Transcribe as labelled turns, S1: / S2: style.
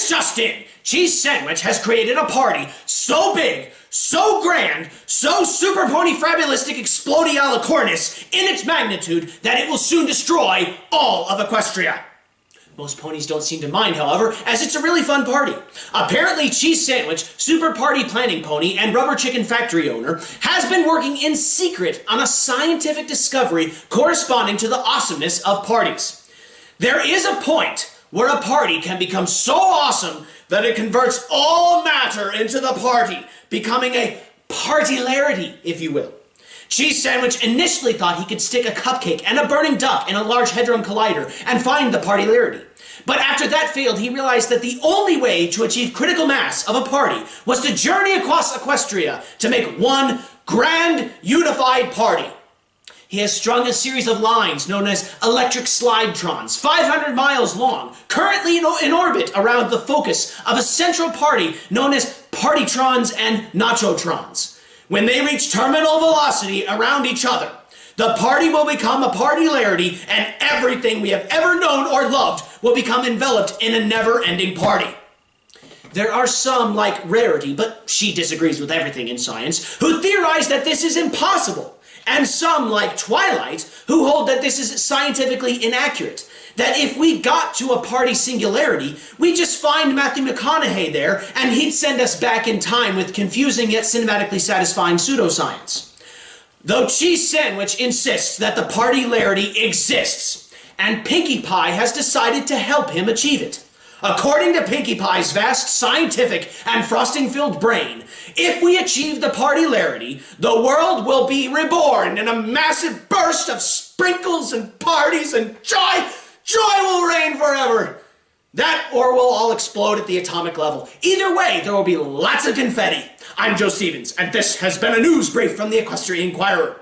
S1: This just in! Cheese Sandwich has created a party so big, so grand, so super pony fabulistic explodialicornis in its magnitude that it will soon destroy all of Equestria. Most ponies don't seem to mind, however, as it's a really fun party. Apparently, Cheese Sandwich, Super Party Planning Pony, and Rubber Chicken Factory owner has been working in secret on a scientific discovery corresponding to the awesomeness of parties. There is a point where a party can become so awesome that it converts all matter into the party, becoming a partylarity, if you will. Cheese Sandwich initially thought he could stick a cupcake and a burning duck in a Large Hadron Collider and find the partylarity. But after that failed, he realized that the only way to achieve critical mass of a party was to journey across Equestria to make one grand unified party. He has strung a series of lines known as electric slidetrons, 500 miles long, currently in orbit around the focus of a central party known as partytrons and nachotrons. When they reach terminal velocity around each other, the party will become a partylarity and everything we have ever known or loved will become enveloped in a never-ending party. There are some, like Rarity, but she disagrees with everything in science, who theorize that this is impossible and some, like Twilight, who hold that this is scientifically inaccurate. That if we got to a party singularity, we just find Matthew McConaughey there, and he'd send us back in time with confusing yet cinematically satisfying pseudoscience. Though Cheese Sandwich insists that the partylarity exists, and Pinkie Pie has decided to help him achieve it. According to Pinkie Pie's vast scientific and frosting-filled brain, if we achieve the partylarity, the world will be reborn in a massive burst of sprinkles and parties and joy. Joy will reign forever. That or we'll all explode at the atomic level. Either way, there will be lots of confetti. I'm Joe Stevens, and this has been a news brief from the Equestrian Inquirer.